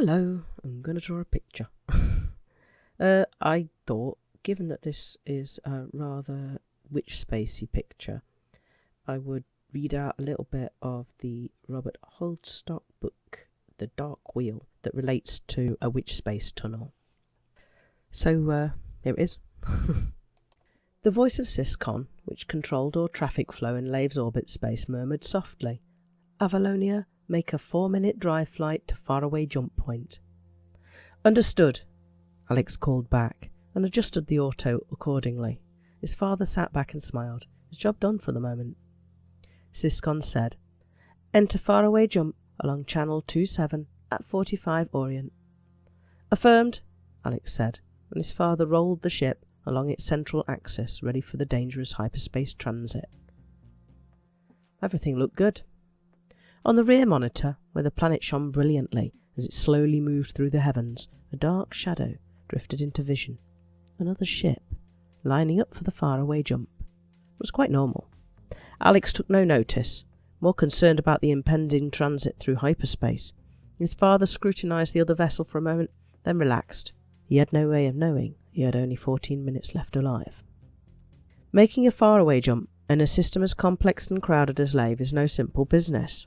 Hello, I'm going to draw a picture. uh, I thought, given that this is a rather witch spacey picture, I would read out a little bit of the Robert Holdstock book, The Dark Wheel, that relates to a witch space tunnel. So, uh, here it is. the voice of Syscon, which controlled all traffic flow in Lave's orbit space, murmured softly, Avalonia, make a four-minute drive flight to faraway jump point. Understood, Alex called back, and adjusted the auto accordingly. His father sat back and smiled. His job done for the moment. Syscon said, Enter faraway jump along channel 27 at 45 Orient. Affirmed, Alex said, and his father rolled the ship along its central axis, ready for the dangerous hyperspace transit. Everything looked good. On the rear monitor, where the planet shone brilliantly as it slowly moved through the heavens, a dark shadow drifted into vision. Another ship, lining up for the faraway jump. It was quite normal. Alex took no notice, more concerned about the impending transit through hyperspace. His father scrutinized the other vessel for a moment, then relaxed. He had no way of knowing he had only 14 minutes left alive. Making a faraway jump in a system as complex and crowded as Lave is no simple business.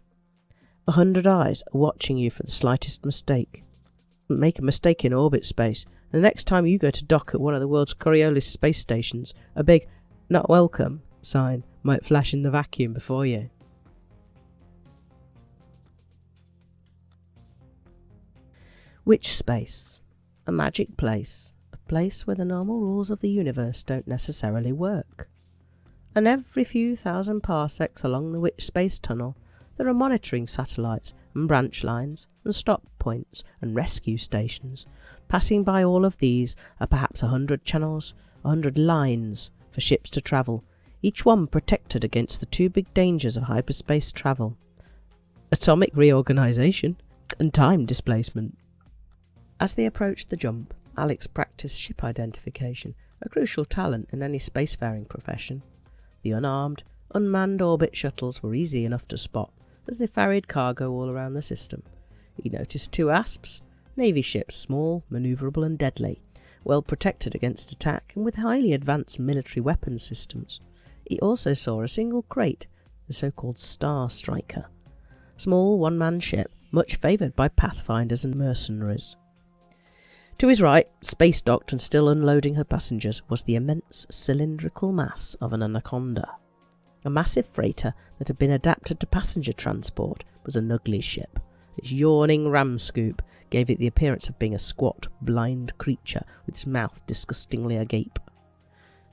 A hundred eyes are watching you for the slightest mistake. Make a mistake in orbit space, and the next time you go to dock at one of the world's Coriolis space stations, a big not welcome sign might flash in the vacuum before you. Witch space. A magic place. A place where the normal rules of the universe don't necessarily work. And every few thousand parsecs along the Witch Space Tunnel, there are monitoring satellites and branch lines and stop points and rescue stations. Passing by all of these are perhaps a hundred channels, a hundred lines for ships to travel, each one protected against the two big dangers of hyperspace travel atomic reorganization and time displacement. As they approached the jump, Alex practiced ship identification, a crucial talent in any spacefaring profession. The unarmed, unmanned orbit shuttles were easy enough to spot as they ferried cargo all around the system. He noticed two asps, navy ships, small, manoeuvrable and deadly, well protected against attack and with highly advanced military weapons systems. He also saw a single Krait, the so-called Star Striker, small one-man ship, much favoured by pathfinders and mercenaries. To his right, space docked and still unloading her passengers, was the immense cylindrical mass of an anaconda. A massive freighter that had been adapted to passenger transport was an ugly ship. Its yawning ram scoop gave it the appearance of being a squat, blind creature with its mouth disgustingly agape.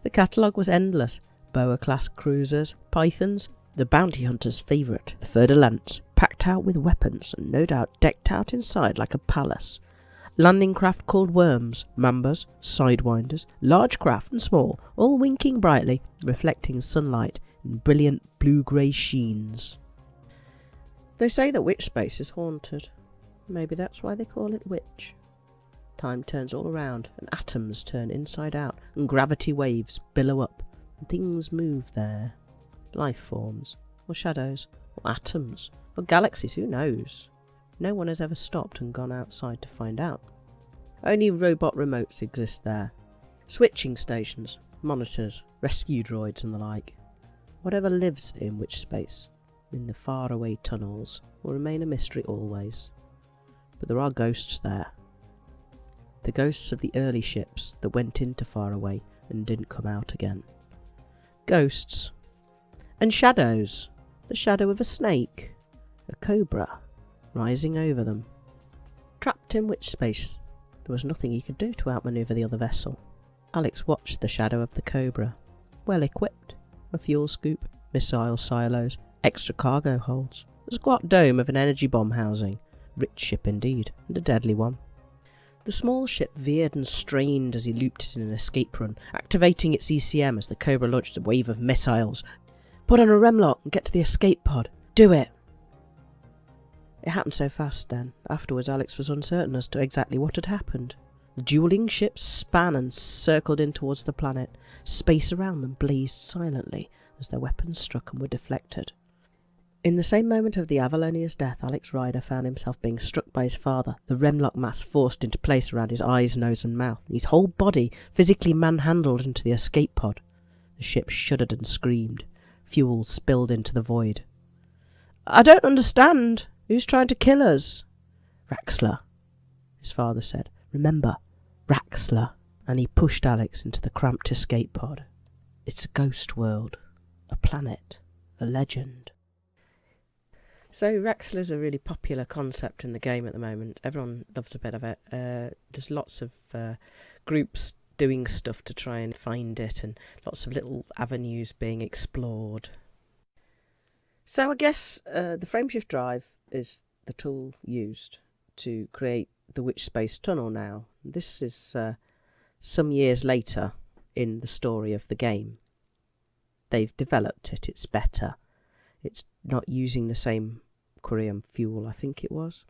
The catalogue was endless. Boa-class cruisers, pythons, the bounty hunter's favourite, the fer-de-lance, packed out with weapons and no doubt decked out inside like a palace. Landing craft called worms, mambas, sidewinders, large craft and small, all winking brightly, reflecting sunlight in brilliant blue-grey sheens. They say that witch space is haunted. Maybe that's why they call it witch. Time turns all around, and atoms turn inside out, and gravity waves billow up, and things move there. Life forms, or shadows, or atoms, or galaxies, who knows? No one has ever stopped and gone outside to find out. Only robot remotes exist there. Switching stations, monitors, rescue droids and the like. Whatever lives in witch space, in the faraway tunnels, will remain a mystery always. But there are ghosts there. The ghosts of the early ships that went into faraway and didn't come out again. Ghosts. And shadows. The shadow of a snake. A cobra. Rising over them. Trapped in witch space, there was nothing he could do to outmaneuver the other vessel. Alex watched the shadow of the cobra. Well equipped. A fuel scoop, missile silos, extra cargo holds. A squat dome of an energy bomb housing. Rich ship indeed, and a deadly one. The small ship veered and strained as he looped it in an escape run, activating its ECM as the Cobra launched a wave of missiles. Put on a remlock and get to the escape pod. Do it! It happened so fast then. Afterwards, Alex was uncertain as to exactly what had happened. Dueling ships span and circled in towards the planet. Space around them blazed silently as their weapons struck and were deflected. In the same moment of the Avalonia's death, Alex Ryder found himself being struck by his father, the Remlock mass forced into place around his eyes, nose, and mouth, his whole body physically manhandled into the escape pod. The ship shuddered and screamed. Fuel spilled into the void. I don't understand. Who's trying to kill us? Raxxla, his father said. Remember, Raxxla. And he pushed Alex into the cramped escape pod. It's a ghost world, a planet, a legend. So Raxxla's a really popular concept in the game at the moment. Everyone loves a bit of it. Uh, there's lots of uh, groups doing stuff to try and find it, and lots of little avenues being explored. So I guess uh, the frameshift drive is the tool used to create the Witch Space Tunnel now. This is uh, some years later in the story of the game. They've developed it, it's better. It's not using the same Quirium fuel, I think it was.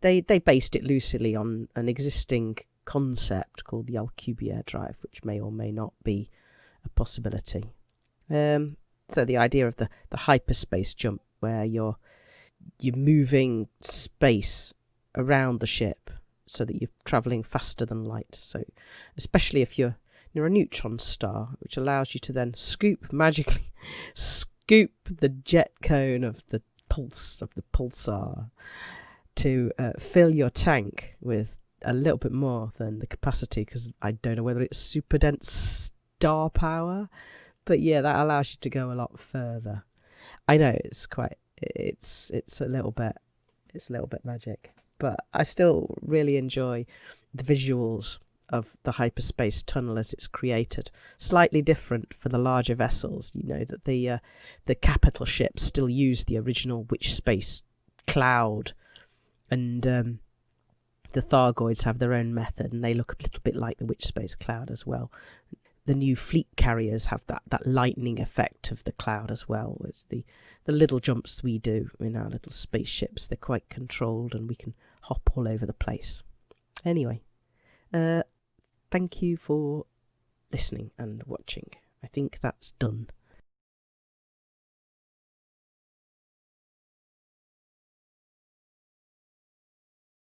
They they based it loosely on an existing concept called the Alcubierre drive, which may or may not be a possibility. Um, so the idea of the, the hyperspace jump, where you're you're moving space around the ship so that you're traveling faster than light. So especially if you're near a neutron star, which allows you to then scoop magically scoop the jet cone of the pulse of the pulsar to uh, fill your tank with a little bit more than the capacity because I don't know whether it's super dense star power, but yeah, that allows you to go a lot further. I know it's quite it's it's a little bit it's a little bit magic, but I still really enjoy the visuals of the hyperspace tunnel as it's created. Slightly different for the larger vessels. You know that the uh, the capital ships still use the original Witch Space cloud, and um, the Thargoids have their own method, and they look a little bit like the Witch Space cloud as well. The new fleet carriers have that, that lightning effect of the cloud as well. It's the, the little jumps we do in our little spaceships. They're quite controlled and we can hop all over the place. Anyway, uh, thank you for listening and watching. I think that's done.